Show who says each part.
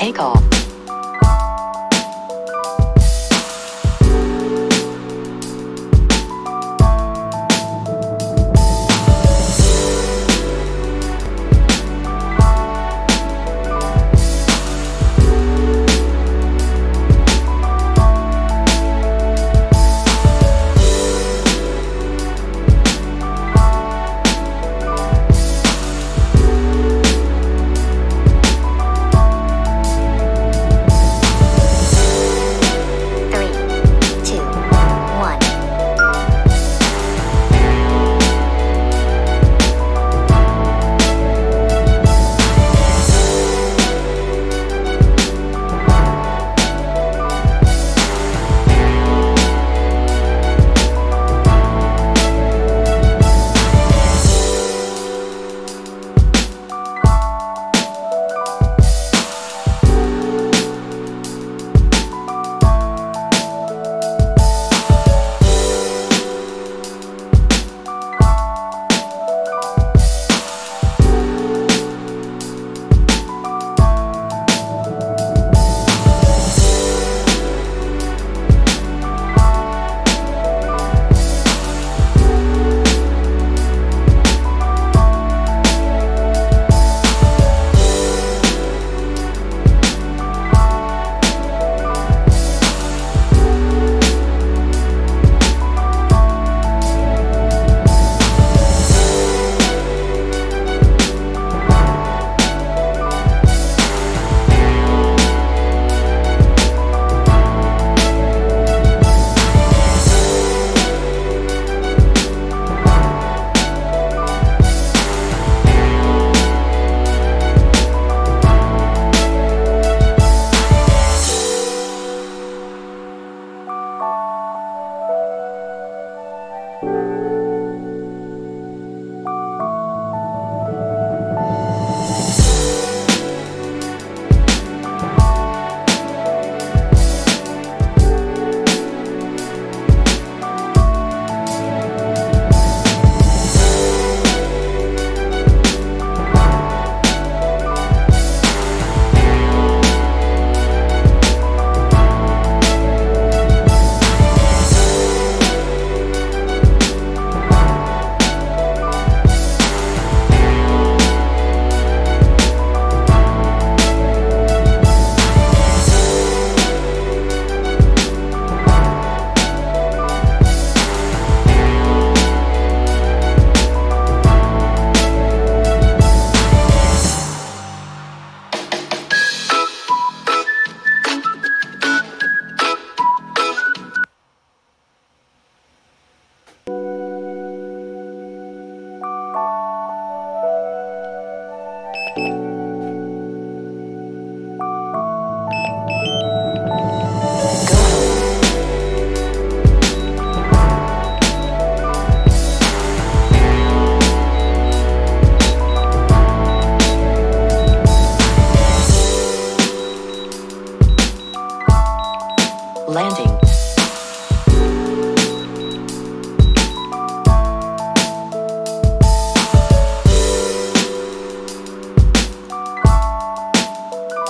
Speaker 1: take off. Landing.